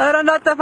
ኧረ እንዳጠፋ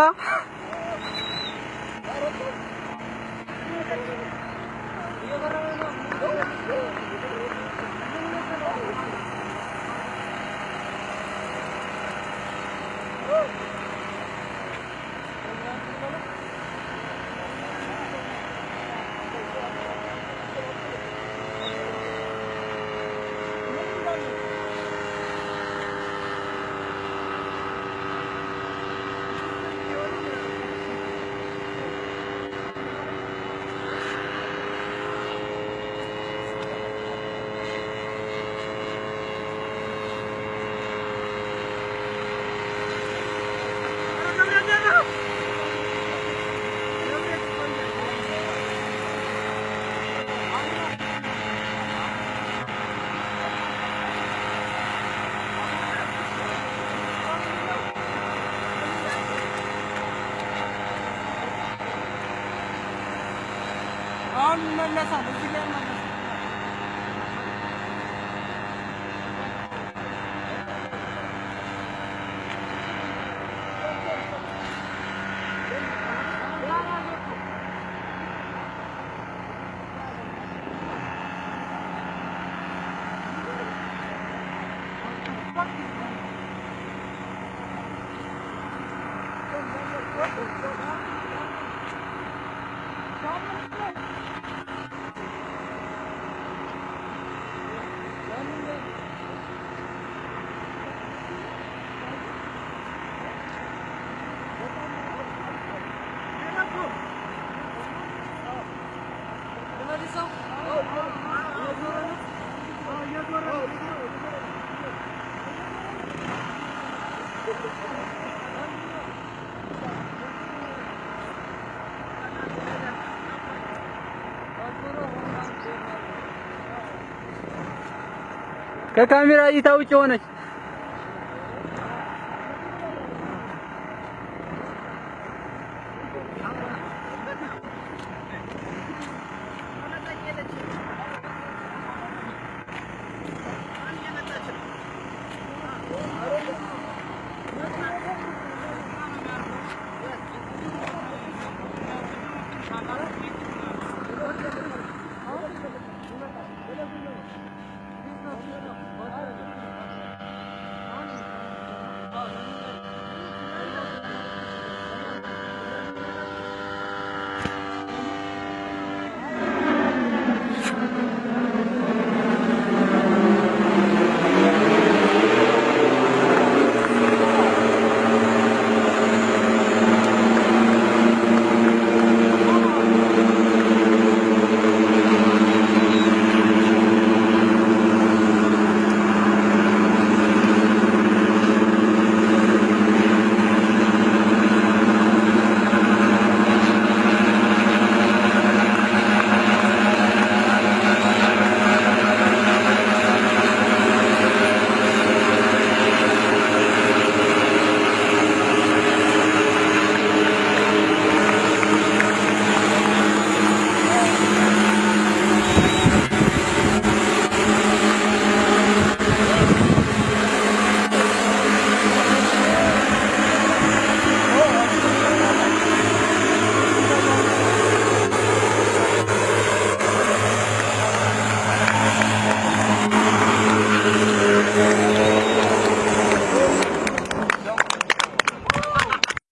Amanna sana, zile amanna sana. ከካሜራ እይታ ውጭ ሆነች። Thank you.